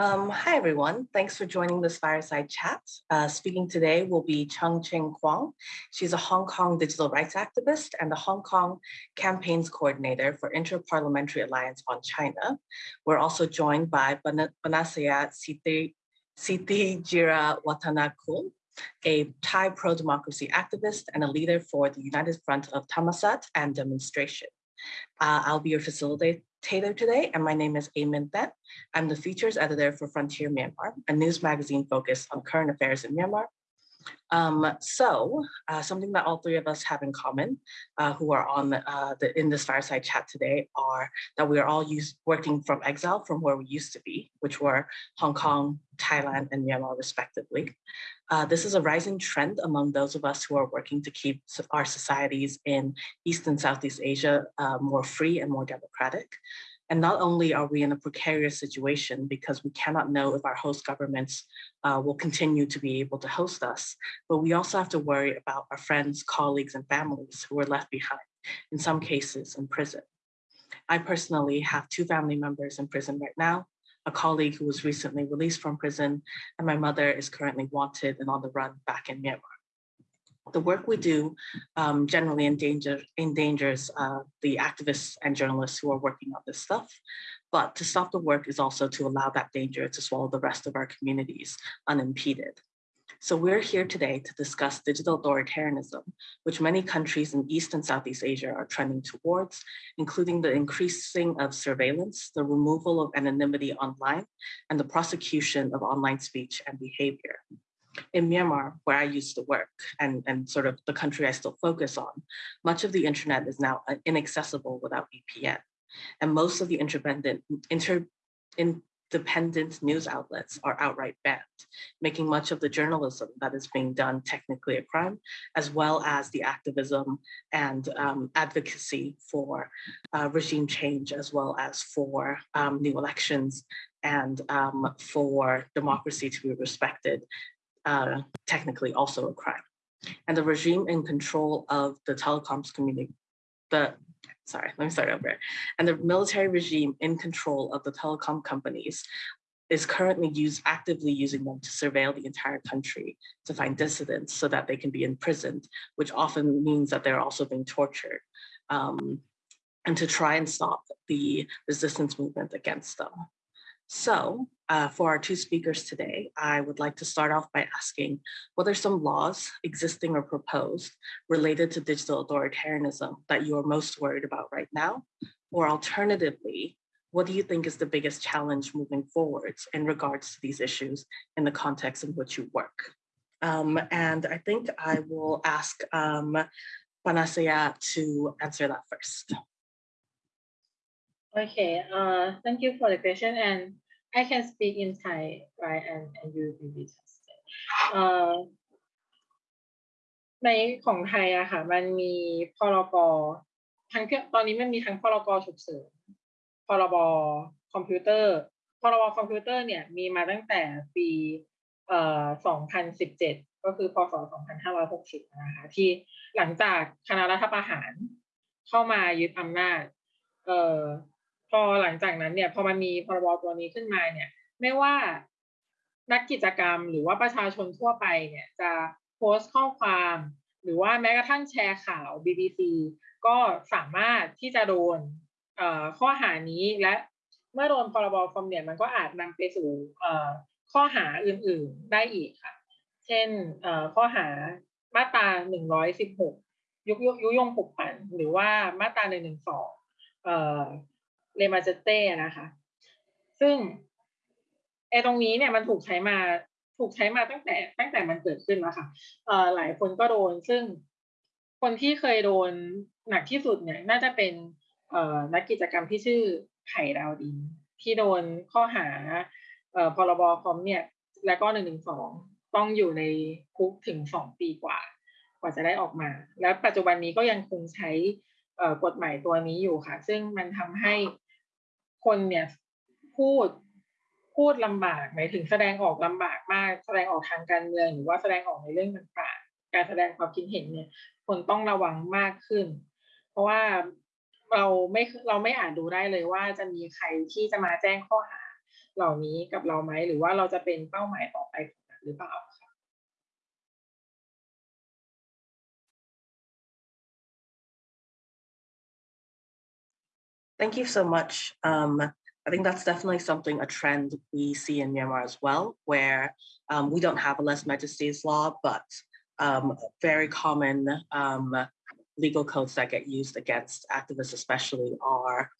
Um, hi, everyone. Thanks for joining this fireside chat. Uh, speaking today will be Chung Ching Kwong. She's a Hong Kong digital rights activist and the Hong Kong campaigns coordinator for Inter-Parliamentary Alliance on China. We're also joined by Banasaya Siti, Siti Jira Watanakul, a Thai pro-democracy activist and a leader for the United Front of Thammasat and Demonstration. Uh, I'll be your facilitator today, and my name is Amin Thet. I'm the features editor for Frontier Myanmar, a news magazine focused on current affairs in Myanmar. Um, so uh, something that all three of us have in common uh, who are on uh, the, in this fireside chat today are that we are all used, working from exile from where we used to be, which were Hong Kong, Thailand, and Myanmar respectively. Uh, this is a rising trend among those of us who are working to keep our societies in East and Southeast Asia uh, more free and more democratic. And not only are we in a precarious situation because we cannot know if our host governments uh, will continue to be able to host us, but we also have to worry about our friends, colleagues, and families who are left behind, in some cases in prison. I personally have two family members in prison right now, a colleague who was recently released from prison, and my mother is currently wanted and on the run back in Myanmar. The work we do um, generally endanger, endangers uh, the activists and journalists who are working on this stuff. But to stop the work is also to allow that danger to swallow the rest of our communities unimpeded. So we're here today to discuss digital authoritarianism, which many countries in East and Southeast Asia are trending towards, including the increasing of surveillance, the removal of anonymity online, and the prosecution of online speech and behavior. In Myanmar, where I used to work and, and sort of the country I still focus on, much of the internet is now inaccessible without VPN. And most of the independent, inter, in, dependent news outlets are outright banned, making much of the journalism that is being done technically a crime, as well as the activism and um, advocacy for uh, regime change, as well as for um, new elections and um, for democracy to be respected, uh, technically also a crime. And the regime in control of the telecoms community, the sorry, let me start over. And the military regime in control of the telecom companies is currently use, actively using them to surveil the entire country to find dissidents so that they can be imprisoned, which often means that they're also being tortured, um, and to try and stop the resistance movement against them. So uh, for our two speakers today, I would like to start off by asking what are some laws existing or proposed related to digital authoritarianism that you are most worried about right now? Or alternatively, what do you think is the biggest challenge moving forwards in regards to these issues in the context in which you work? Um, and I think I will ask um, Panusaya to answer that first. Okay, uh, thank you for the question. And I can speak in Thai, right? And, and you will be translate. Uh, ในของไทยอะค่ะ มันมีพรบทั้งตอนนี้มันมีทั้งพรบฉุกเฉิน พรบคอมพิวเตอร์ พรบคอมพิวเตอร์เนี่ยมีมาตั้งแต่ปีเอ่อ2017 ก็คือพศ 2560 นะคะ ที่หลังจากคณะรัฐประหารเข้ามายึดอำนาจ เอ่อ พอหลังจากนั้นเนี่ย พอมันมีพรบตัวนี้ขึ้นมาเนี่ย ไม่ว่านักกิจกรรมหรือว่าประชาชนทั่วไปเนี่ย จะโพสต์ข้อความ หรือว่าแม้กระทั่งแชร์ข่าว BBC ก็สามารถที่จะโดนข้อหานี้และเมื่อโดนพรบคอมเนี่ยมันก็อาจนำไปสู่ข้อหาอื่นๆได้อีกค่ะ เช่นข้อหามาตรา116ยุยยุยงปลุกปั่นหรือว่ามาตรา112 เลมาเจเต้นะคะ ซึ่งไอ้ตรงนี้เนี่ยมันถูกใช้มาถูกใช้มาตั้งแต่ ตั้งแต่มันเกิดขึ้นแล้วค่ะเอ่อหลายคนก็โดน ซึ่งคนที่เคยโดนหนักที่สุดเนี่ยน่าจะเป็นเอ่อนักกิจกรรมที่ชื่อไผ่ดาวดิน ที่โดนข้อหาเอ่อพรบคอมเนี่ย แล้วก็หนึ่งหนึ่งสองต้องอยู่ในคุกถึงสองปีกว่า กว่าจะได้ออกมา แล้วปัจจุบันนี้ก็ยังคงใช้กฎหมายตัวนี้อยู่ค่ะ ซึ่งมันทำให้ คนเนี่ยพูดพูดลำบากหมายถึงแสดงออกลำบากมาก แสดงออกทางการเมืองหรือว่าแสดงออกในเรื่องต่างๆ การแสดงความคิดเห็นเนี่ย คนต้องระวังมากขึ้น เพราะว่าเราไม่เราไม่อาจดูได้เลยว่าจะมีใครที่จะมาแจ้งข้อหาเหล่านี้กับเราไหมหรือว่าเราจะเป็นเป้าหมายต่อไปหรือเปล่า Thank you so much. Um, I think that's definitely something, a trend we see in Myanmar as well, where um, we don't have a lese majesty's law, but um, very common um, legal codes that get used against activists especially are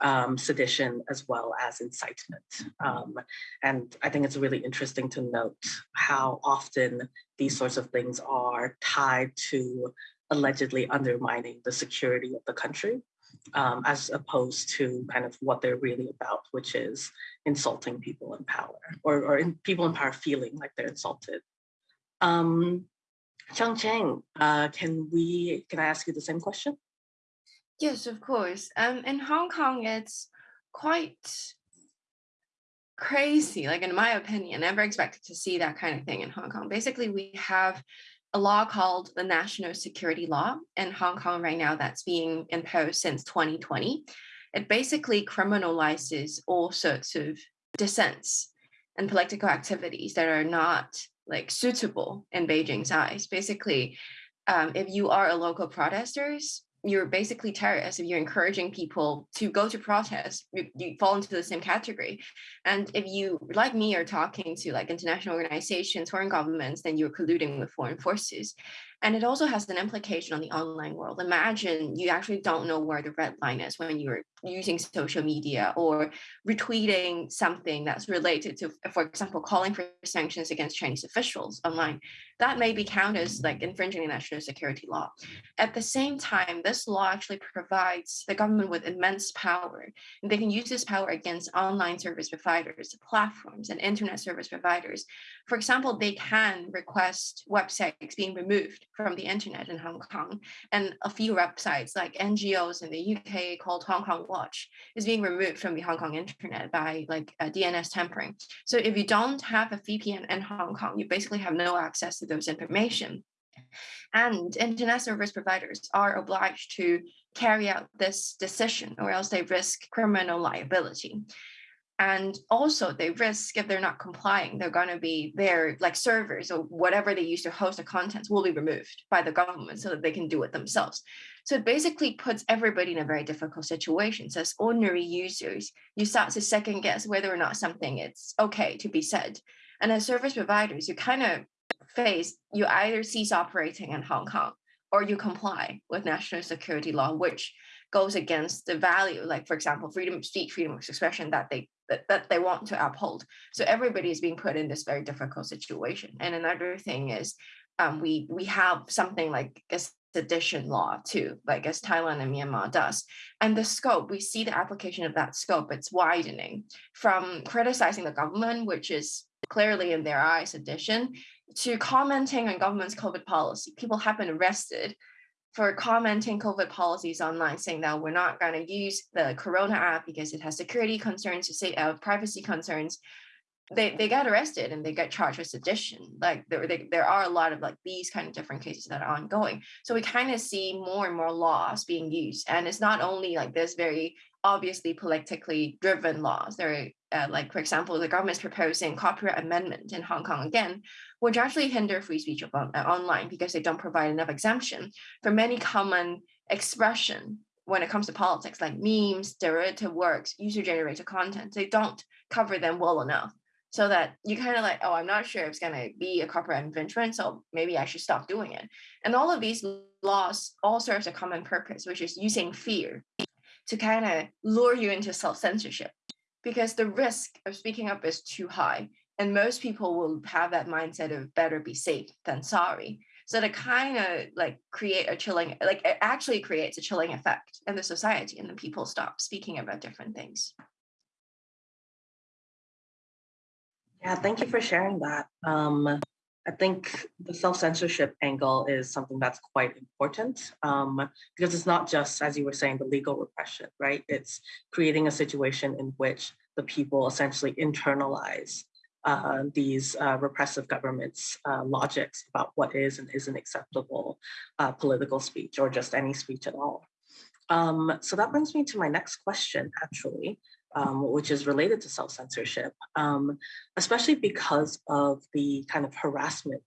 um, sedition as well as incitement. Um, and I think it's really interesting to note how often these sorts of things are tied to allegedly undermining the security of the country um, as opposed to kind of what they're really about, which is insulting people in power or, or in, people in power feeling like they're insulted. Um, Chung Ching, uh, can we, can I ask you the same question? Yes, of course. Um, in Hong Kong, it's quite crazy. Like in my opinion, never expected to see that kind of thing in Hong Kong. Basically, we have a law called the National Security Law in Hong Kong right now that's being imposed since 2020. It basically criminalizes all sorts of dissents and political activities that are not like suitable in Beijing's eyes. Basically, um, if you are a local protesters, you're basically terrorists if you're encouraging people to go to protest you, you, fall into the same category. And if you like me are talking to like international organizations foreign governments then you're colluding with foreign forces and it also has an implication on the online world imagine you actually don't know where the red line is when you're using social media or retweeting something that's related to for example calling for sanctions against chinese officials online that may be counted as like infringing the national security law. At the same time, this law actually provides the government with immense power. And they can use this power against online service providers, platforms, and internet service providers. For example, they can request websites being removed from the internet in Hong Kong. And a few websites like NGOs in the UK called Hong Kong Watch is being removed from the Hong Kong internet by like uh, DNS tampering. So if you don't have a VPN in Hong Kong, you basically have no access to those information. And internet service providers are obliged to carry out this decision or else they risk criminal liability. And also they risk if they're not complying, they're going to be their like servers or whatever they use to host the contents will be removed by the government so that they can do it themselves. So it basically puts everybody in a very difficult situation. So as ordinary users, you start to second guess whether or not something it's okay to be said. And as service providers, you kind of face, you either cease operating in Hong Kong or you comply with national security law, which goes against the value, like for example, freedom of speech, freedom of expression that they that, that they want to uphold. So everybody is being put in this very difficult situation. And another thing is um, we we have something like a sedition law too, like as Thailand and Myanmar does. And the scope, we see the application of that scope, it's widening from criticizing the government, which is clearly in their eyes sedition, to commenting on government's COVID policy. People have been arrested for commenting COVID policies online, saying that we're not going to use the Corona app because it has security concerns, say uh, privacy concerns. They they got arrested and they get charged with sedition. Like there they, there are a lot of like these kind of different cases that are ongoing. So we kind of see more and more laws being used, and it's not only like this very obviously politically driven laws. There are, uh, like, for example, the government's proposing copyright amendment in Hong Kong again, which actually hinder free speech on, uh, online because they don't provide enough exemption for many common expression when it comes to politics, like memes, derivative works, user-generated content. They don't cover them well enough. So that you kind of like, oh, I'm not sure if it's going to be a copyright infringement, so maybe I should stop doing it. And all of these laws all serves a common purpose, which is using fear to kind of lure you into self-censorship because the risk of speaking up is too high and most people will have that mindset of better be safe than sorry. So to kind of like create a chilling like it actually creates a chilling effect in the society and then people stop speaking about different things. Yeah thank you for sharing that. Um I think the self-censorship angle is something that's quite important um, because it's not just, as you were saying, the legal repression, right? It's creating a situation in which the people essentially internalize uh, these uh, repressive governments' uh, logics about what is and isn't acceptable uh, political speech or just any speech at all. Um, so that brings me to my next question, actually. um, which is related to self-censorship, um, especially because of the kind of harassment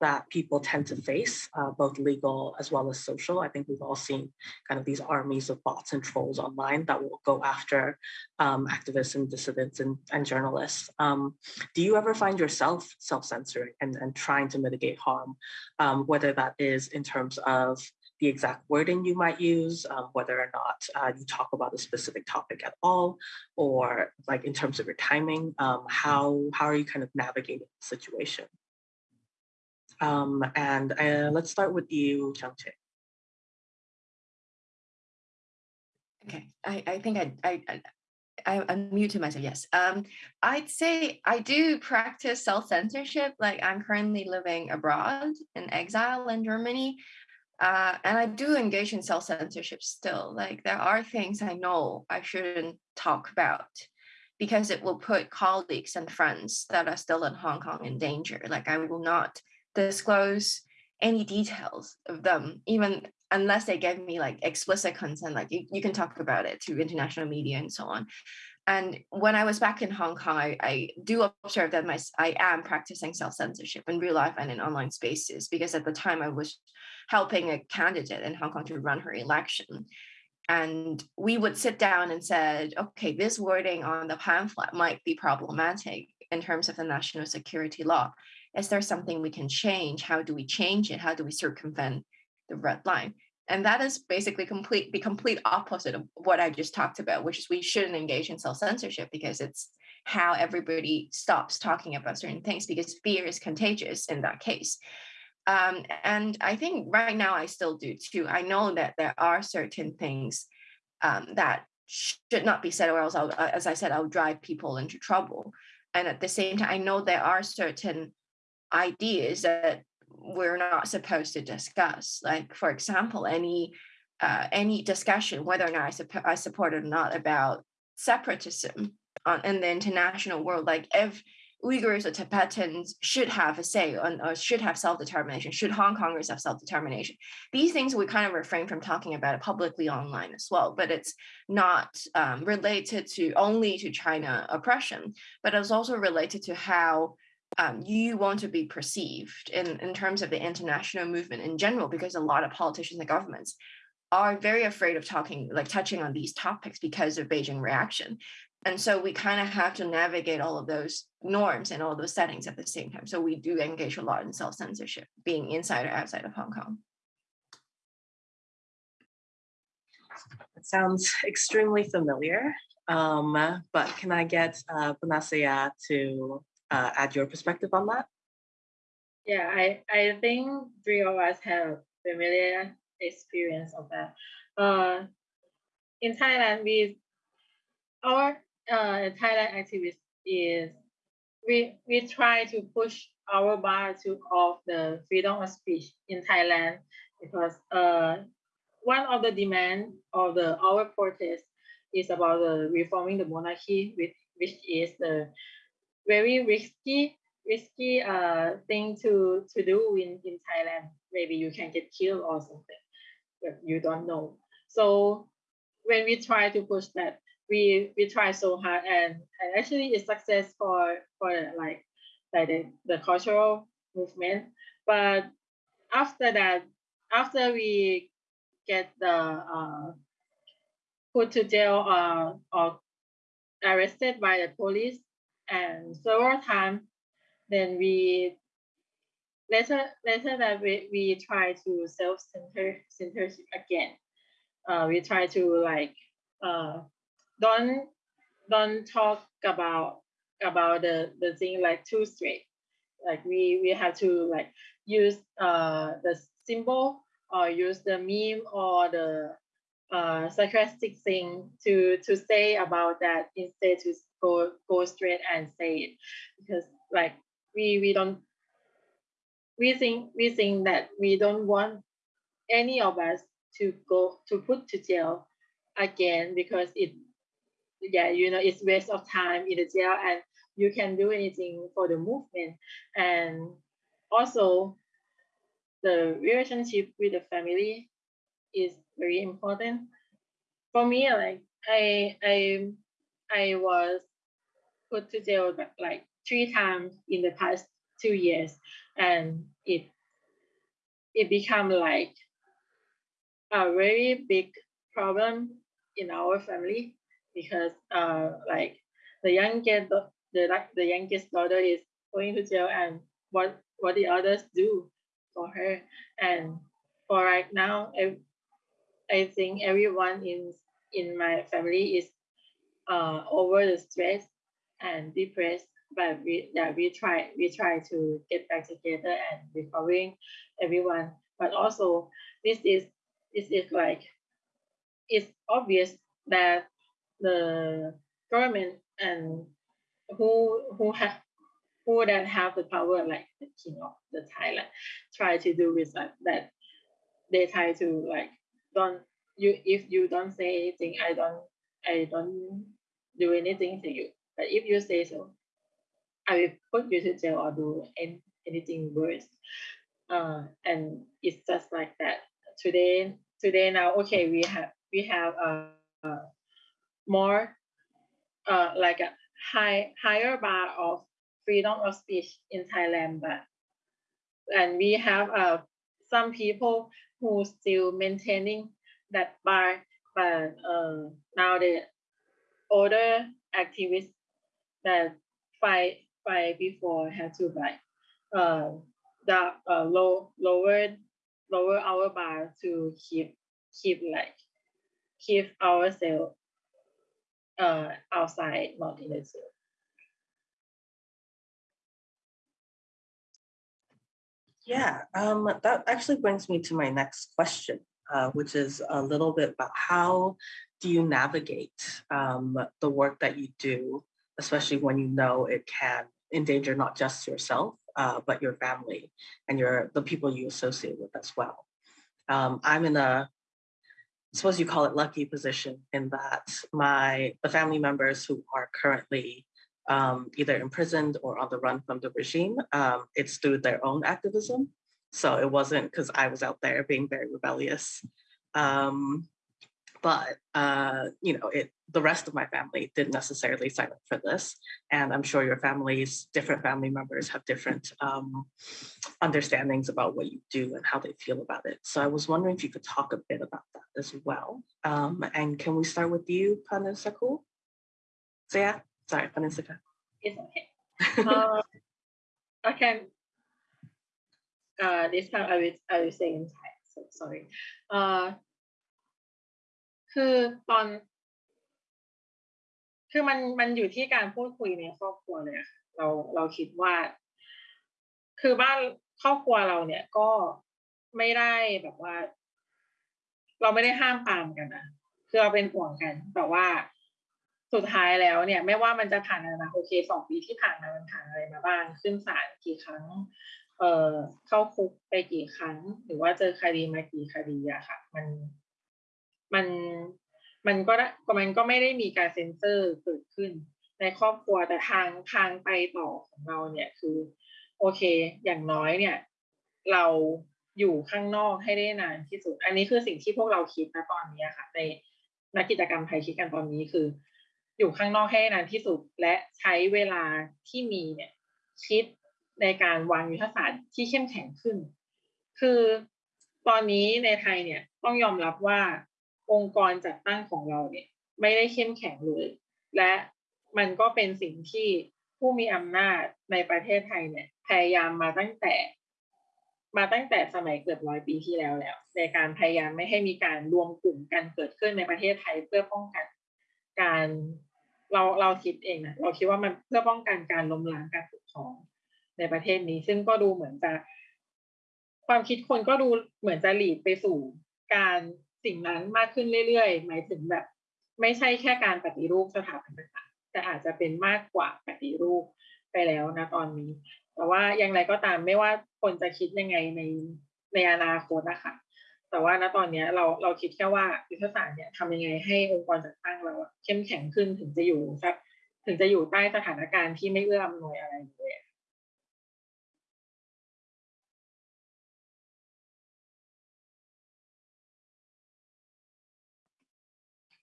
that people tend to face, uh, both legal as well as social. I think we've all seen kind of these armies of bots and trolls online that will go after um, activists and dissidents and, and journalists. Um, do you ever find yourself self-censoring and, and trying to mitigate harm, um, whether that is in terms of the exact wording you might use, um, whether or not uh, you talk about a specific topic at all, or like in terms of your timing, um, how, how are you kind of navigating the situation? Um, and uh, let's start with you, Chung Ching. Okay, I, I think I, I, I I unmuted myself. Yes. Um, I'd say I do practice self-censorship. Like I'm currently living abroad in exile in Germany. Uh, and I do engage in self-censorship still. Like there are things I know I shouldn't talk about because it will put colleagues and friends that are still in Hong Kong in danger. Like I will not disclose any details of them, even unless they gave me like explicit consent, like you, you can talk about it to international media and so on. And when I was back in Hong Kong, I, I do observe that my, I am practicing self-censorship in real life and in online spaces, because at the time I was helping a candidate in Hong Kong to run her election. And we would sit down and said, okay, this wording on the pamphlet might be problematic in terms of the national security law. Is there something we can change? How do we change it? How do we circumvent the red line? And that is basically complete the complete opposite of what I just talked about, which is we shouldn't engage in self-censorship because it's how everybody stops talking about certain things because fear is contagious in that case. Um, and I think right now I still do too. I know that there are certain things um, that should not be said, or else, I'll, as I said, I'll drive people into trouble. And at the same time, I know there are certain ideas that we're not supposed to discuss. Like, for example, any uh, any discussion, whether or not I, supp- I support it or not, about separatism on, in the international world. Like, if Uyghurs or Tibetans should have a say on, or should have self-determination, should Hong Kongers have self-determination? These things we kind of refrain from talking about it publicly online as well, but it's not um, related to only to China oppression, but it's also related to how um, you want to be perceived in, in terms of the international movement in general, because a lot of politicians and governments are very afraid of talking, like touching on these topics because of Beijing reaction. And so we kind of have to navigate all of those norms and all those settings at the same time. So we do engage a lot in self-censorship, being inside or outside of Hong Kong. It sounds extremely familiar, um, but can I get uh, Panusaya to uh, add your perspective on that? Yeah, I, I think three of us have familiar experience of that. Uh, in Thailand, we our uh, Thailand activist is we we try to push our bar to of the freedom of speech in Thailand because uh, one of the demand of the our protest is about the reforming the monarchy, which which is the very risky risky uh thing to to do in in Thailand. Maybe you can get killed or something, but you don't know. So when we try to push that, we we try so hard and, and actually it's success for for like like the, the cultural movement. But after that, after we get the uh, put to jail uh, or arrested by the police, and several times. Then we later later that we, we try to self center censorship again. Uh, we try to like uh, don't don't talk about about the the thing like too straight. Like we we have to like use uh the symbol or use the meme or the uh, sarcastic thing to to say about that instead to go go straight and say it. Because like we we don't we think we think that we don't want any of us to go to put to jail again because it yeah you know it's waste of time in the jail and you can do anything for the movement. And also the relationship with the family is very important. For me like i i I was put to jail like three times in the past two years, and it it become like a very big problem in our family because uh like the youngest the the youngest daughter is going to jail and what what the others do for her. And for right now I, think everyone in in my family is uh over the stress and depressed but we yeah we try we try to get back together and recovering everyone. But also this is this is like it's obvious that the government and who who have who that have the power like the king of the Thailand try to do with that that they try to like don't you if you don't say anything I don't I don't do anything to you. But if you say so I will put you to jail or do any, anything worse. Uh, and it's just like that. Today today now okay we have we have a, a more uh, like a high higher bar of freedom of speech in Thailand, but and we have uh, some people who still maintaining that bar, but uh, now the older activists that fight fight before had to like uh, the uh, low lower lower our bar to keep keep like keep ourselves uh, outside, not in the zoo. Yeah, um, that actually brings me to my next question, uh, which is a little bit about how do you navigate um, the work that you do, especially when you know it can endanger not just yourself, uh, but your family and your the people you associate with as well. Um, I'm in a I suppose you call it lucky position in that my the family members who are currently um, either imprisoned or on the run from the regime, um, it's through their own activism. So it wasn't because I was out there being very rebellious. Um, but uh, you know, it the rest of my family didn't necessarily sign up for this, and I'm sure your families, different family members, have different um, understandings about what you do and how they feel about it. So I was wondering if you could talk a bit about that as well. Um, and can we start with you, Panasaku? So yeah, sorry, Panisaka. It's okay. uh, I can. Uh, this time I will I will say in Thai. So sorry. Uh, คือตอน คือมันมันอยู่ที่การพูดคุยในครอบครัวเลยเราเราคิดว่า คือบ้านครอบครัวเราเนี่ยก็ไม่ได้แบบว่า เราไม่ได้ห้ามปามกันนะคือเราเป็นห่วงกัน แต่ว่า สุดท้ายแล้วเนี่ย ไม่ว่ามันจะผ่านอะไรมาโอเคสองปีที่ผ่านมามันผ่านอะไรมาบ้างขึ้นศาลกี่ครั้ง เอ่อเข้าคุกไปกี่ครั้ง หรือว่าเจอคดีมากี่คดีอะค่ะ มันมันมันก็มันก็ไม่ได้มีการเซ็นเซอร์เกิดขึ้น ในครอบครัวแต่ทางทางไปต่อของเราเนี่ยคือ โอเค อย่างน้อยเนี่ย เราอยู่ข้างนอกให้ได้นานที่สุด อันนี้คือสิ่งที่พวกเราคิดนะตอนนี้ค่ะในนักกิจกรรมไทยคิดกันตอนนี้คือ อยู่ข้างนอกให้นานที่สุด และใช้เวลาที่มีเนี่ยคิดในการวางยุทธศาสตร์ที่เข้มแข็งขึ้น คือตอนนี้ในไทยเนี่ยต้องยอมรับว่าองค์กรจัดตั้งของเราเนี่ยไม่ได้เข้มแข็งเลย และมันก็เป็นสิ่งที่ผู้มีอำนาจในประเทศไทยเนี่ยพยายามมาตั้งแต่ มาตั้งแต่สมัยเกือบร้อยปีที่แล้วแล้ว ในการพยายามไม่ให้มีการรวมกลุ่มกันเกิดขึ้นในประเทศไทยเพื่อป้องกันการ เราเราคิดเองนะเราคิดว่ามันเพื่อป้องกันการล้มล้างการปกครองในประเทศนี้ ซึ่งก็ดูเหมือนจะ ความคิดคนก็ดูเหมือนจะหลีดไปสู่การสิ่งนั้นมากขึ้นเรื่อยๆ หมายถึงแบบ ไม่ใช่แค่การปฏิรูปสถาบันต่างๆแต่อาจจะเป็นมากกว่าปฏิรูปไปแล้วนะตอนนี้ แต่ว่าอย่างไรก็ตามไม่ว่าคนจะคิดยังไงในในอนาคตนะคะ แต่ว่าณตอนนี้เราเราคิดแค่ว่ายุทธศาสตร์เนี่ยทำยังไงให้องค์กรจัดตั้งเราเข้มแข็งขึ้นถึงจะอยู่สักถึงจะอยู่ใต้สถานการณ์ที่ไม่เอื้ออำนวยอะไรเลย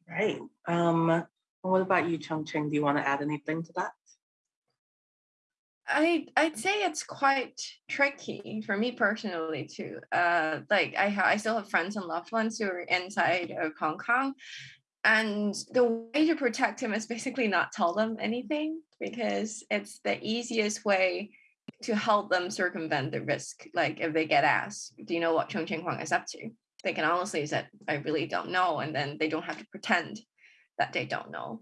Right. Um, what about you, Chung Ching? Do you want to add anything to that? I I'd say it's quite tricky for me personally too. Uh, like I ha- I still have friends and loved ones who are inside of Hong Kong, and the way to protect him is basically not tell them anything because it's the easiest way to help them circumvent the risk. Like if they get asked, "Do you know what Chung Ching Kwong is up to?" They can honestly say, "I really don't know," and then they don't have to pretend that they don't know.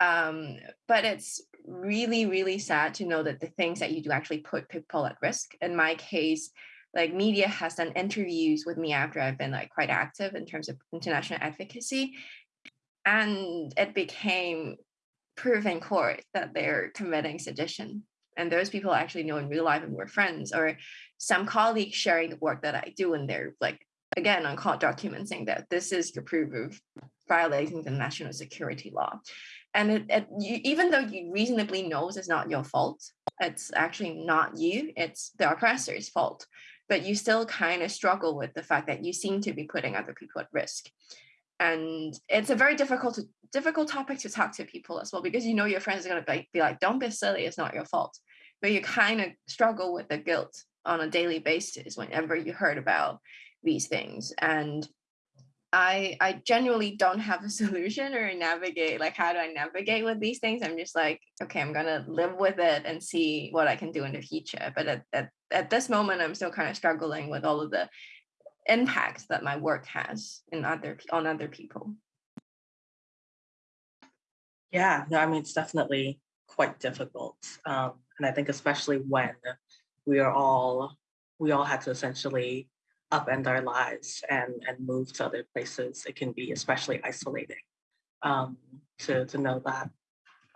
Um, but it's really, really sad to know that the things that you do actually put people at risk. In my case, like media has done interviews with me after I've been like quite active in terms of international advocacy. And it became proof in court that they're committing sedition. And those people I actually know in real life and we're friends, or some colleagues sharing the work that I do, and they're like, again, on court documents saying that this is the proof of violating the national security law and it, it you, even though you reasonably knows it's not your fault it's actually not you it's the oppressor's fault but you still kind of struggle with the fact that you seem to be putting other people at risk. And it's a very difficult difficult topic to talk to people as well because you know your friends are going to be, be like don't be silly it's not your fault. But you kind of struggle with the guilt on a daily basis whenever you heard about these things. And I I genuinely don't have a solution or navigate like how do I navigate with these things. I'm just like, okay, I'm gonna live with it and see what I can do in the future. But at, at, at this moment, I'm still kind of struggling with all of the impacts that my work has in other on other people. Yeah, no, I mean it's definitely quite difficult, um, and I think especially when we are all we all had to essentially upend our lives and, and move to other places, it can be especially isolating um, to, to know that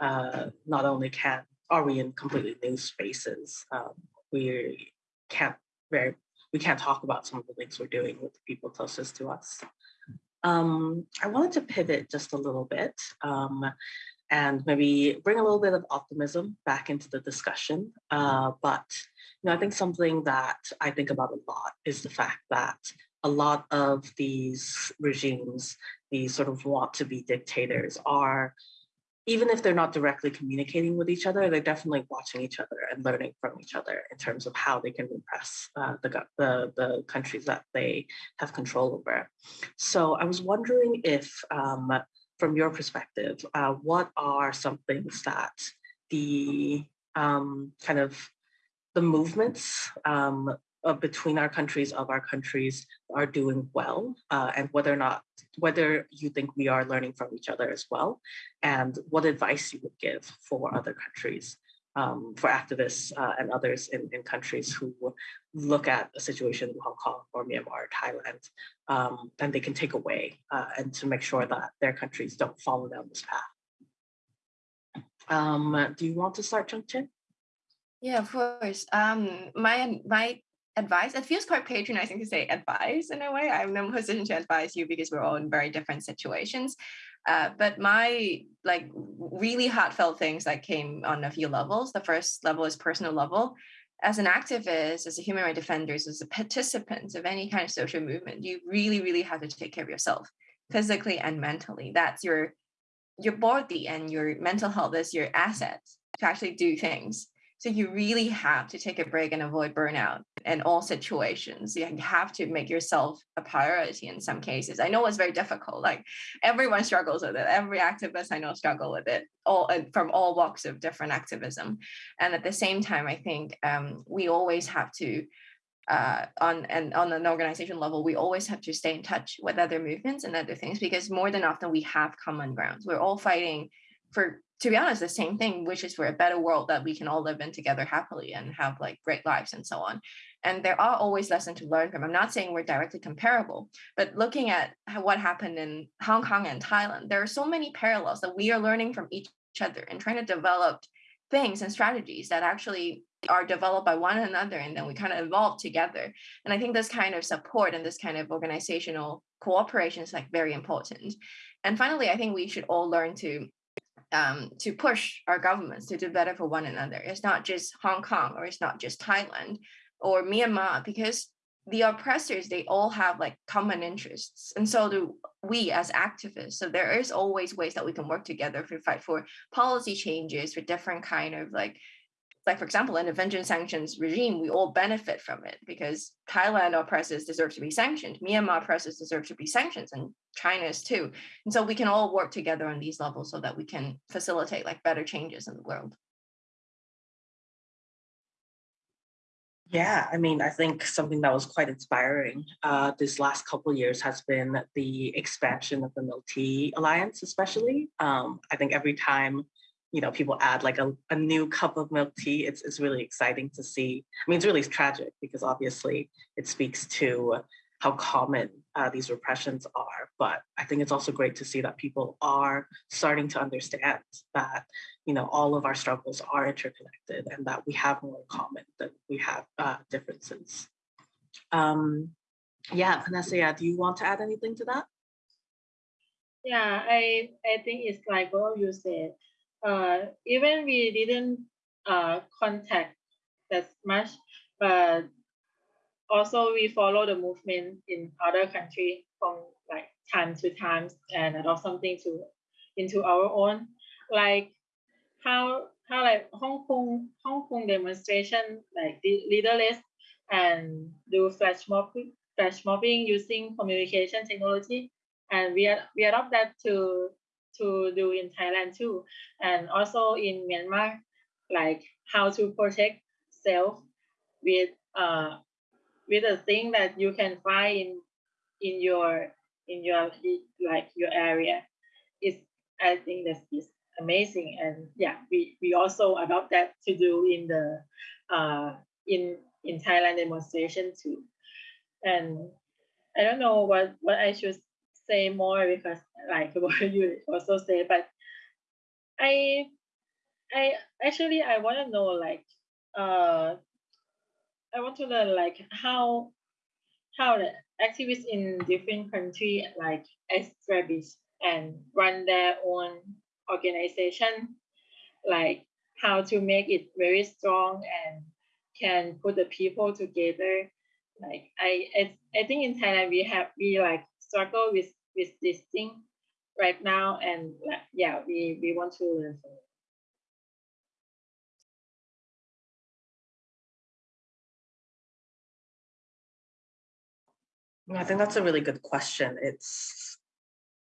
uh, not only can are we in completely new spaces, um, we can't very we can't talk about some of the things we're doing with the people closest to us. Um, I wanted to pivot just a little bit um, and maybe bring a little bit of optimism back into the discussion. Uh, but you know, I think something that I think about a lot is the fact that a lot of these regimes, these sort of want to be dictators, are even if they're not directly communicating with each other, they're definitely watching each other and learning from each other in terms of how they can repress uh, the, the, the countries that they have control over. So I was wondering if um, from your perspective, uh, what are some things that the um, kind of the movements um, between our countries of our countries are doing well uh, and whether or not whether you think we are learning from each other as well and what advice you would give for other countries um, for activists uh, and others in, in countries who look at a situation in Hong Kong or Myanmar or Thailand, um, and they can take away uh, and to make sure that their countries don't follow down this path. Um, do you want to start, Chung Ching? Yeah, of course. Um, my my advice, it feels quite patronizing to say advice in a way. I'm no position to advise you because we're all in very different situations. Uh, but my like really heartfelt things that came on a few levels. The first level is personal level. As an activist, as a human rights defender, as a participant of any kind of social movement, you really, really have to take care of yourself physically and mentally. That's your your body and your mental health is your asset to actually do things. So you really have to take a break and avoid burnout in all situations. You have to make yourself a priority in some cases. I know it's very difficult. Like everyone struggles with it. Every activist I know struggle with it. All uh, from all walks of different activism. And at the same time, I think um, we always have to uh, on and on an organization level, we always have to stay in touch with other movements and other things because more than often we have common grounds. We're all fighting for to be honest, the same thing, which is for a better world that we can all live in together happily and have like great lives and so on. And there are always lessons to learn from. I'm not saying we're directly comparable, but looking at what happened in Hong Kong and Thailand, there are so many parallels that we are learning from each other and trying to develop things and strategies that actually are developed by one another and then we kind of evolve together and i think this kind of support and this kind of organizational cooperation is like very important and finally i think we should all learn to um, to push our governments to do better for one another. It's not just Hong Kong or it's not just Thailand or Myanmar because the oppressors they all have like common interests and so do we as activists so there is always ways that we can work together to fight for policy changes for different kind of like like for example an intervention sanctions regime we all benefit from it because thailand oppressors deserve to be sanctioned. Myanmar oppressors deserve to be sanctioned and china's too. And so we can all work together on these levels so that we can facilitate like better changes in the world. Yeah, I mean, I think something that was quite inspiring uh, this last couple years has been the expansion of the Tea Alliance, especially. Um, I think every time, you know, people add like a, a new cup of milk tea, it's, it's really exciting to see. I mean, it's really tragic because obviously it speaks to how common uh, these repressions are. But I think it's also great to see that people are starting to understand that you know all of our struggles are interconnected and that we have more in common than we have uh, differences. Um, yeah, Vanessa, yeah, do you want to add anything to that? Yeah, I I think it's like what you said. Uh, even we didn't uh, contact that much, but also we follow the movement in other countries from like time to time and adopt something to into our own. Like how how like Hong Kong Hong Kong demonstration like leaderless and do flash mob flash mobbing using communication technology. And we we adopt that to to do in Thailand too. And also in Myanmar like how to protect self with uh with a thing that you can find in in your in your like your area. Is I think that is amazing. And yeah we we also adopt that to do in the uh in in Thailand demonstration too. And I don't know what what I should say more because like what you also say but I I actually I want to know like uh I want to learn like how how the activists in different countries like establish and run their own organization, like how to make it very strong and can put the people together. Like I, I, I think in Thailand we have we like struggle with with this thing right now, and yeah, we we want to learn from it. I think that's a really good question. It's,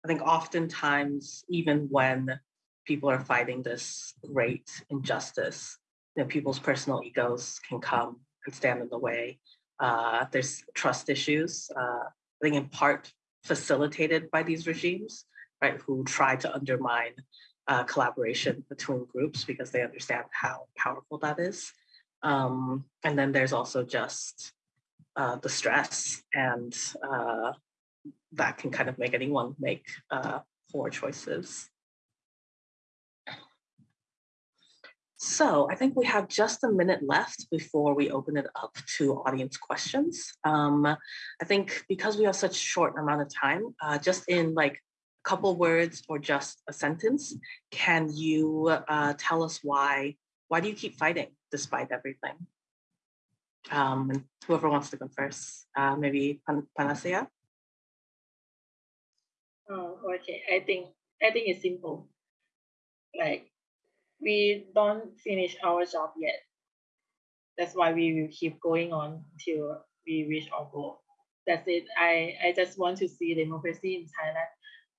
I think oftentimes, even when people are fighting this great injustice, you know, people's personal egos can come and stand in the way. Uh, there's trust issues, uh, I think in part facilitated by these regimes, right, who try to undermine uh, collaboration between groups because they understand how powerful that is. Um, and then there's also just uh, the stress and uh, that can kind of make anyone make uh, poor choices. So I think we have just a minute left before we open it up to audience questions. Um, I think because we have such short amount of time, uh, just in like a couple words or just a sentence, can you uh, tell us why, why do you keep fighting despite everything? Um, whoever wants to go first, uh, maybe Pan Panusaya. Oh, okay. I think I think it's simple. Like we don't finish our job yet. That's why we will keep going on until we reach our goal. That's it. I, I just want to see democracy in Thailand.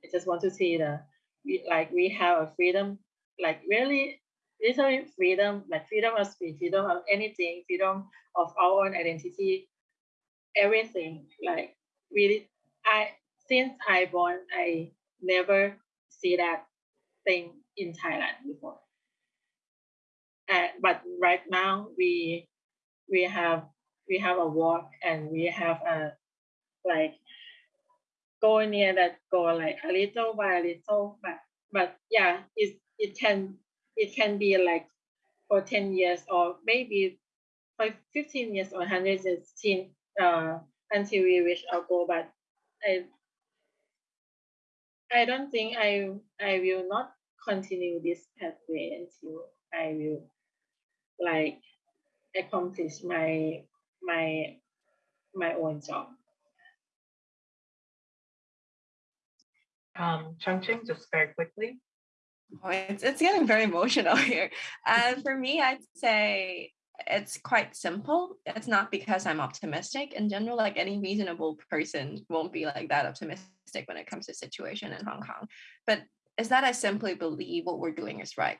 I just want to see the we, like we have a freedom, like really literally freedom, like freedom of speech, freedom of anything, freedom of our own identity, everything. Like really, I since I born, I never see that thing in Thailand before. And but right now we we have we have a walk and we have a like go near that go like a little by a little but but yeah it it can it can be like for 10 years or maybe for 15 years or 116 uh, until we reach our goal. But I, I don't think I, I will not continue this pathway until I will like accomplish my my my own job. Um, Chung Ching, just very quickly. Oh, it's, it's getting very emotional here. And for me, I'd say it's quite simple. It's not because I'm optimistic. In general, like any reasonable person won't be like that optimistic when it comes to situation in Hong Kong. But is that I simply believe what we're doing is right.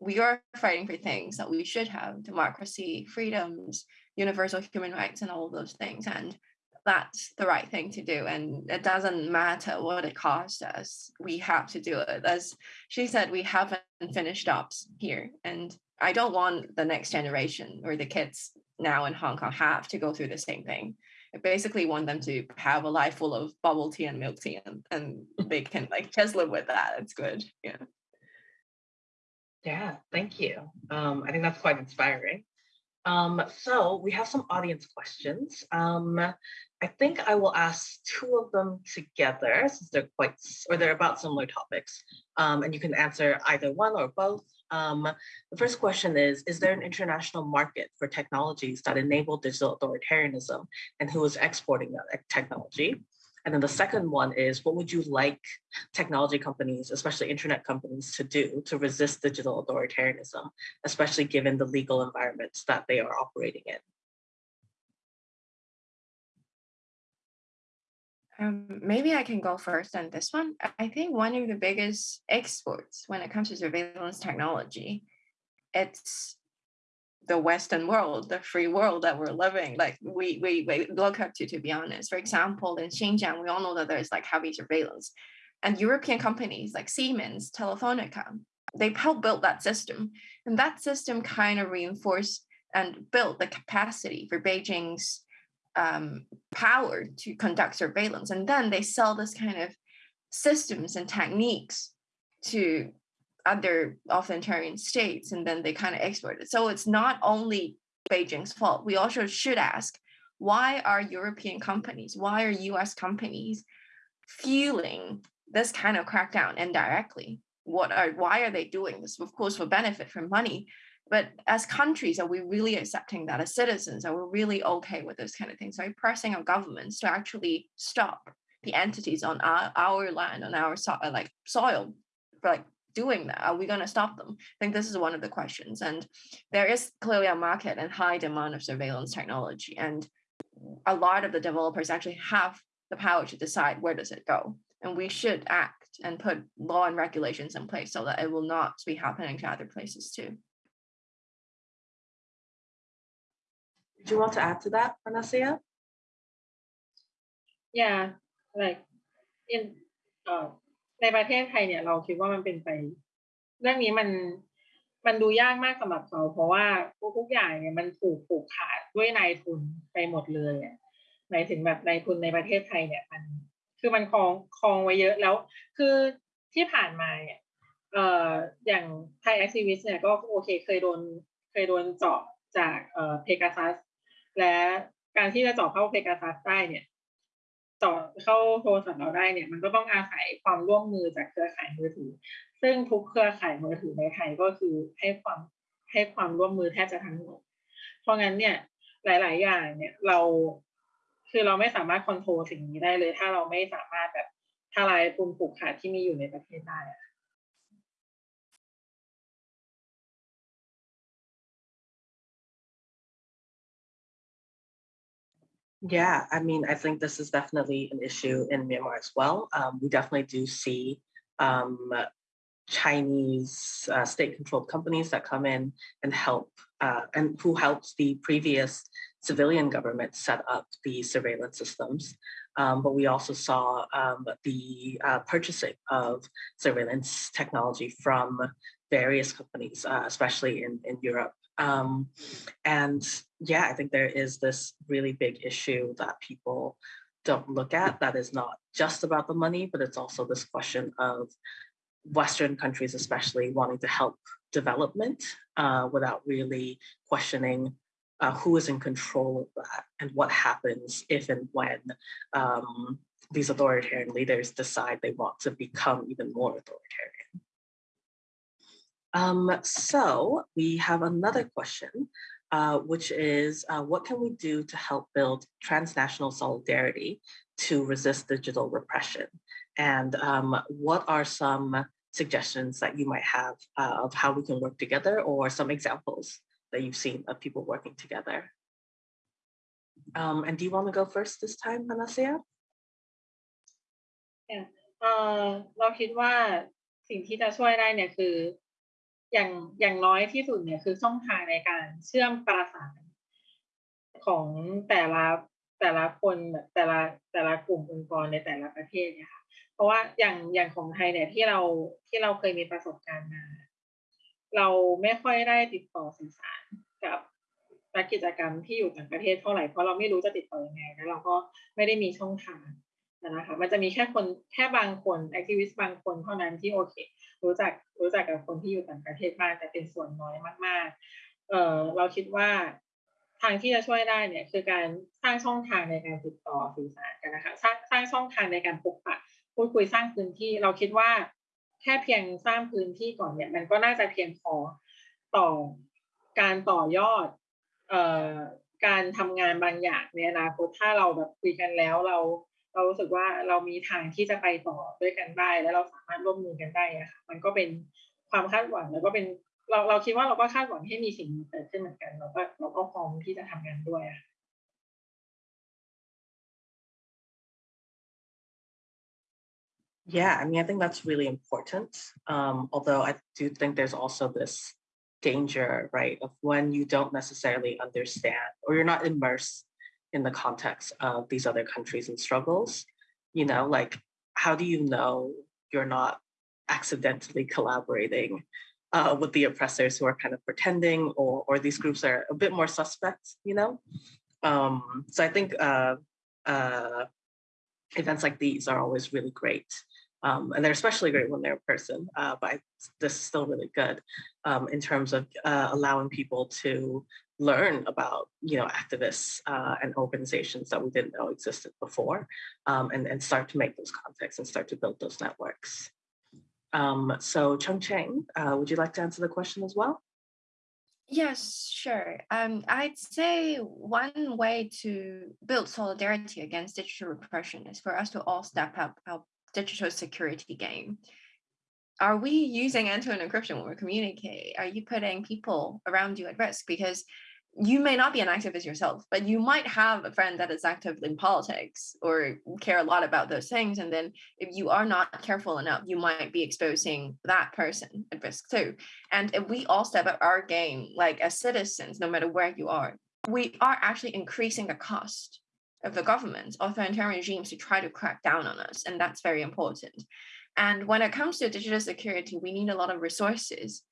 We are fighting for things that we should have democracy, freedoms, universal human rights, and all those things. And that's the right thing to do. And it doesn't matter what it costs us. We have to do it. As she said, we haven't finished up here. And I don't want the next generation or the kids now in Hong Kong have to go through the same thing. I basically want them to have a life full of bubble tea and milk tea and, and they can like just live with that. It's good. Yeah. Yeah, thank you. Um, I think that's quite inspiring. Um, so we have some audience questions. Um, I think I will ask two of them together since they're quite, or they're about similar topics. Um, and you can answer either one or both. Um, the first question is, is there an international market for technologies that enable digital authoritarianism and who is exporting that technology? And then the second one is, what would you like technology companies, especially internet companies, to do to resist digital authoritarianism, especially given the legal environments that they are operating in? Um, maybe I can go first on this one. I think one of the biggest exports when it comes to surveillance technology, it's the Western world, the free world that we're living. Like we we, we look up to, to be honest. For example, in Xinjiang, we all know that there's like heavy surveillance, and European companies like Siemens, Telefonica, they helped build that system, and that system kind of reinforced and built the capacity for Beijing's um, power to conduct surveillance. And then they sell this kind of systems and techniques to other authoritarian states, and then they kind of export it. So it's not only Beijing's fault. We also should ask, why are European companies, why are US companies fueling this kind of crackdown indirectly? What are why are they doing this? Of course, for benefit, for money, but as countries, are we really accepting that? As citizens, are we really okay with this kind of things? Are we pressing our governments to actually stop the entities on our, our land, on our so, like soil, like doing that? Are we going to stop them? I think this is one of the questions. And there is clearly a market and high demand of surveillance technology. And a lot of the developers actually have the power to decide where does it go. And we should act and put law and regulations in place so that it will not be happening to other places too. Do you want to add to that, Panusaya? Yeah, like in oh ในประเทศไทยเนี่ยเราคิดว่ามันเป็นไป เรื่องนี้มันมันดูยากมากสำหรับเขาเพราะว่าทุกอย่างเนี่ยมันถูกผูกขาดด้วยนายทุนไปหมดเลยหมายถึงแบบนายทุนในประเทศไทยเนี่ยมัน คือมันคลองคลองไว้เยอะแล้ว คือที่ผ่านมาเนี่ยเอ่ออย่างไทยแอคทีวิสเนี่ยก็โอเคเคยโดนเคยโดนเจาะจากเอ่อเพกาซัสและการที่จะเจาะเข้าเพกาซัสได้เนี่ย ต่อเข้าโทรศัพท์เราได้เนี่ยมันก็ต้องอาศัยความร่วมมือจากเครือข่ายมือถือ ซึ่งทุกเครือข่ายมือถือในไทยก็คือให้ความให้ความร่วมมือแทบจะทั้งหมด เพราะงั้นเนี่ยหลาย ๆ อย่างเนี่ยเราคือเราไม่สามารถควบคุมสิ่งนี้ได้เลย ถ้าเราไม่สามารถแบบทลายปุ่มผูกขาดที่มีอยู่ในประเทศได้อะ Yeah, I mean, I think this is definitely an issue in Myanmar as well. Um, we definitely do see um, Chinese uh, state-controlled companies that come in and help, uh, and who helped the previous civilian government set up the surveillance systems. Um, but we also saw um, the uh, purchasing of surveillance technology from various companies, uh, especially in, in Europe um, and yeah, I think there is this really big issue that people don't look at that is not just about the money, but it's also this question of Western countries, especially wanting to help development uh, without really questioning uh, who is in control of that and what happens if and when um, these authoritarian leaders decide they want to become even more authoritarian. Um, so we have another question, uh, which is uh, what can we do to help build transnational solidarity to resist digital repression? And um, what are some suggestions that you might have uh, of how we can work together or some examples that you've seen of people working together? Um, and do you want to go first this time, Panusaya? Yeah. Uh, เราคิดว่าสิ่งที่จะช่วยได้เนี่ยคือ อย่างอย่างน้อยที่สุดเนี่ยคือช่องทางในการเชื่อมประสานของแต่ละแต่ละคนแต่ละแต่ละกลุ่มองค์กรในแต่ละประเทศเนี่ยค่ะเพราะว่าอย่างอย่างของไทยเนี่ยที่เราที่เราเคยมีประสบการณ์มา เราไม่ค่อยได้ติดต่อสื่อสารกับนักกิจกรรมที่อยู่ต่างประเทศเท่าไหร่เพราะเราไม่รู้จะติดต่อยังไงแล้วเราก็ไม่ได้มีช่องทางนะคะมันจะมีแค่คนแค่บางคนแอคทิวิสต์บางคนเท่านั้นที่โอเค รู้จักรู้จักกับคนที่อยู่ต่างประเทศมากแต่เป็นส่วนน้อยมาก ๆ เออเราคิดว่าทางที่จะช่วยได้เนี่ยคือการสร้างช่องทางในการติดต่อสื่อสารกันนะคะสร้างสร้างช่องทางในการพบปะพูดคุยสร้างพื้นที่ เราคิดว่าแค่เพียงสร้างพื้นที่ก่อนเนี่ย มันก็น่าจะเพียงพอต่อการต่อยอดเอ่อการทำงานบางอย่างในอนาคตถ้าเราแบบคุยกันแล้วเรา เรารู้สึกว่าเรามีทางที่จะไปต่อด้วยกันได้ แล้วเราสามารถร่วมมือกันได้อะค่ะมันก็เป็นความคาดหวังแล้วก็เป็นเราเราคิดว่าเราก็คาดหวังให้มีสิ่งดีเกิดขึ้นเหมือนกันเราก็เราก็พร้อมที่จะทำงานด้วยอะ Yeah, I mean, I think that's really important. Um, although I do think there's also this danger, right, of when you don't necessarily understand or you're not immersed in the context of these other countries and struggles, you know, like how do you know you're not accidentally collaborating uh, with the oppressors who are kind of pretending or, or these groups are a bit more suspect, you know? Um, so I think uh, uh, events like these are always really great um, and they're especially great when they're in person, uh, but I, this is still really good um, in terms of uh, allowing people to learn about, you know, activists uh, and organizations that we didn't know existed before um, and, and start to make those contacts and start to build those networks. Um, so Chung Ching, uh, would you like to answer the question as well? Yes, sure. Um, I'd say one way to build solidarity against digital repression is for us to all step up our digital security game. Are we using end-to-end encryption when we communicate? Are you putting people around you at risk? Because you may not be an activist yourself, but you might have a friend that is active in politics or care a lot about those things. And then if you are not careful enough, you might be exposing that person at risk too. And if we all step up our game, like as citizens, no matter where you are, we are actually increasing the cost of the government, authoritarian regimes to try to crack down on us. And that's very important. And when it comes to digital security, we need a lot of resources.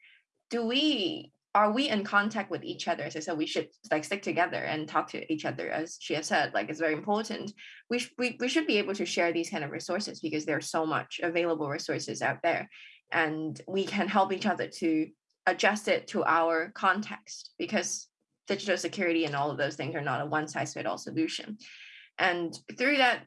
Do we are we in contact with each other? As I said, we should like stick together and talk to each other, as she has said, like it's very important. We, sh- we, we should be able to share these kind of resources because there's so much available resources out there. And we can help each other to adjust it to our context because digital security and all of those things are not a one size fit all solution. And through that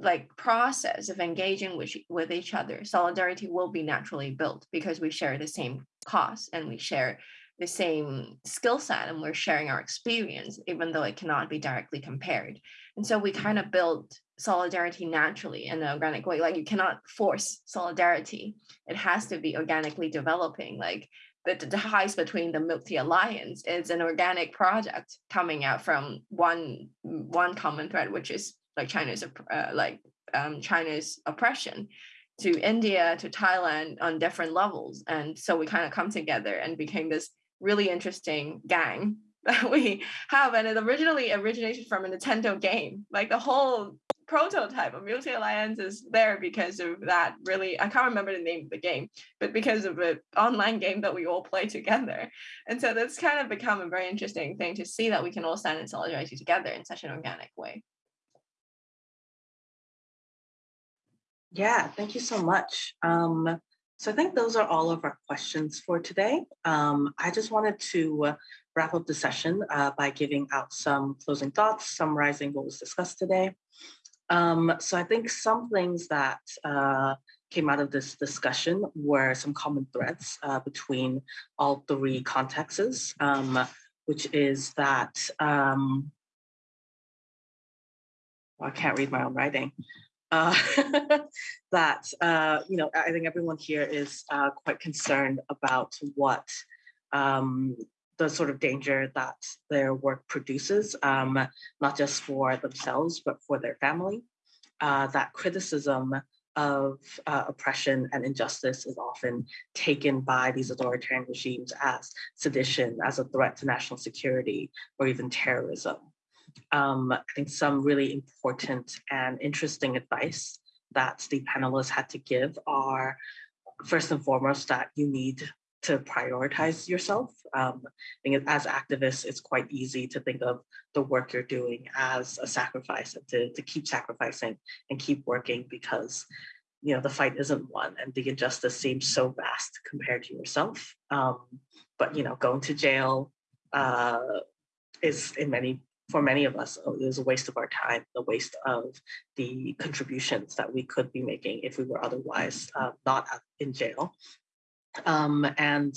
like process of engaging with, with each other, solidarity will be naturally built because we share the same cause and we share the same skill set and we're sharing our experience, even though it cannot be directly compared. And so we kind of build solidarity naturally in an organic way. Like you cannot force solidarity. It has to be organically developing. Like the, the ties between the Milk Tea Alliance is an organic project coming out from one one common thread, which is like China's uh, like um, China's oppression to India to Thailand on different levels, and so we kind of come together and became this really interesting gang that we have, and it originally originated from a Nintendo game. Like the whole prototype of Milk Tea Alliance is there because of that really, I can't remember the name of the game, but because of an online game that we all play together. And so that's kind of become a very interesting thing to see that we can all stand in solidarity together in such an organic way. Yeah, thank you so much. Um, so I think those are all of our questions for today. Um, I just wanted to uh, wrap up the session uh, by giving out some closing thoughts, summarizing what was discussed today. Um, so I think some things that uh, came out of this discussion were some common threads uh, between all three contexts. Um, which is that um, I can't read my own writing. Uh, that uh, you know, I think everyone here is uh, quite concerned about what um, the sort of danger that their work produces, um, not just for themselves, but for their family. Uh, that criticism of uh, oppression and injustice is often taken by these authoritarian regimes as sedition, as a threat to national security, or even terrorism. Um, I think some really important and interesting advice that the panelists had to give are first and foremost that you need to prioritize yourself. Um, I think as activists, it's quite easy to think of the work you're doing as a sacrifice and to, to keep sacrificing and keep working because you know the fight isn't won and the injustice seems so vast compared to yourself. Um, but you know, going to jail uh, is in many for many of us is a waste of our time, a waste of the contributions that we could be making if we were otherwise uh, not in jail. Um, and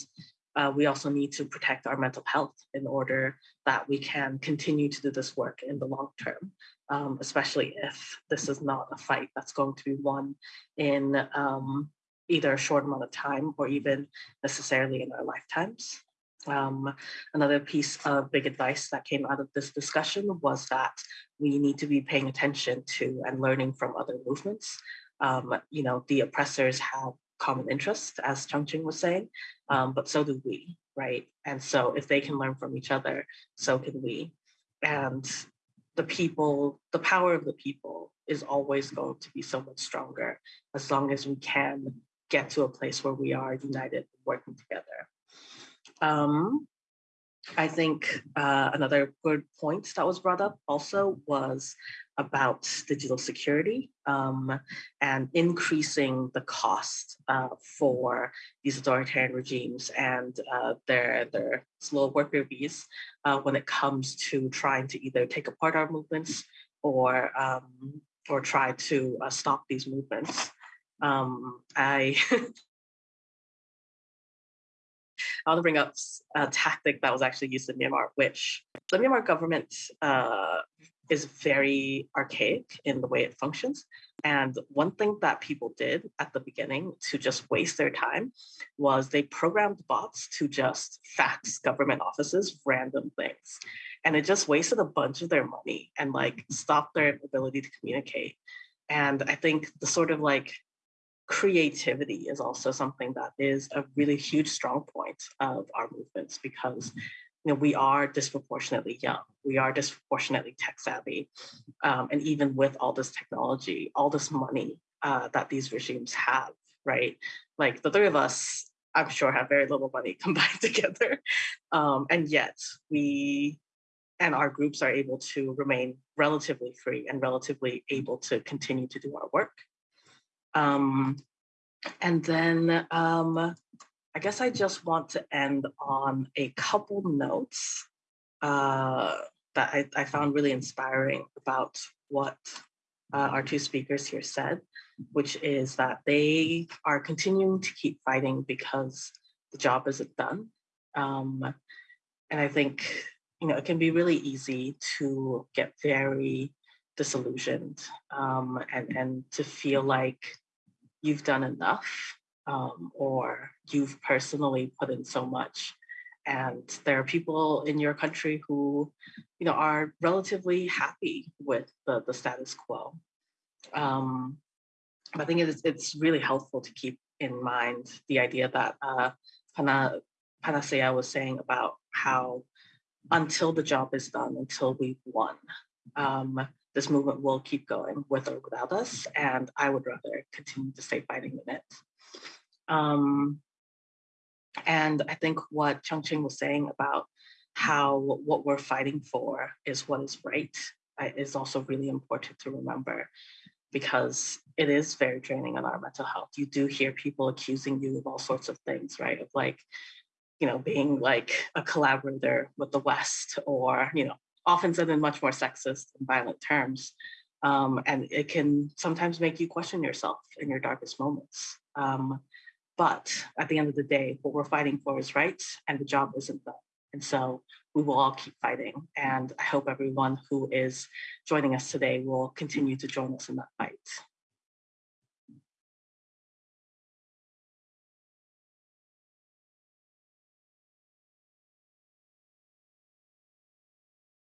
uh, we also need to protect our mental health in order that we can continue to do this work in the long term, um, especially if this is not a fight that's going to be won in um, either a short amount of time or even necessarily in our lifetimes. Um, another piece of big advice that came out of this discussion was that we need to be paying attention to and learning from other movements. Um, you know, the oppressors have common interests, as Chung Ching was saying, um, but so do we, right? And so if they can learn from each other, so can we. And the people, the power of the people is always going to be so much stronger as long as we can get to a place where we are united working together. Um, I think uh, another good point that was brought up also was about digital security um, and increasing the cost uh, for these authoritarian regimes and uh, their, their slow worker bees uh, when it comes to trying to either take apart our movements or, um, or try to uh, stop these movements. Um, I I want to bring up a tactic that was actually used in Myanmar, which the Myanmar government uh, is very archaic in the way it functions. And one thing that people did at the beginning to just waste their time was they programmed bots to just fax government offices random things. And it just wasted a bunch of their money and like stopped their ability to communicate. And I think the sort of like creativity is also something that is a really huge strong point of our movements because you know, we are disproportionately young, we are disproportionately tech savvy. Um, and even with all this technology, all this money uh, that these regimes have, right? Like the three of us, I'm sure have very little money combined together. Um, and yet we and our groups are able to remain relatively free and relatively able to continue to do our work. Um, and then um, I guess I just want to end on a couple notes uh, that I, I, found really inspiring about what uh, our two speakers here said, which is that they are continuing to keep fighting because the job isn't done. Um, and I think, you know, it can be really easy to get very disillusioned um, and, and to feel like you've done enough um, or you've personally put in so much. And there are people in your country who you know are relatively happy with the, the status quo. Um, i think it's, it's really helpful to keep in mind the idea that uh, Pana, Panusaya was saying about how until the job is done, until we've won, um, this movement will keep going with or without us. And I would rather continue to stay fighting in it. Um, and I think what Chung Ching was saying about how what we're fighting for is what is right is also really important to remember because it is very draining on our mental health. You do hear people accusing you of all sorts of things, right? Of like, you know, being like a collaborator with the West or, you know, often said in much more sexist and violent terms. Um, and it can sometimes make you question yourself in your darkest moments. Um, but at the end of the day, what we're fighting for is right, and the job isn't done. And so we will all keep fighting. And I hope everyone who is joining us today will continue to join us in that fight.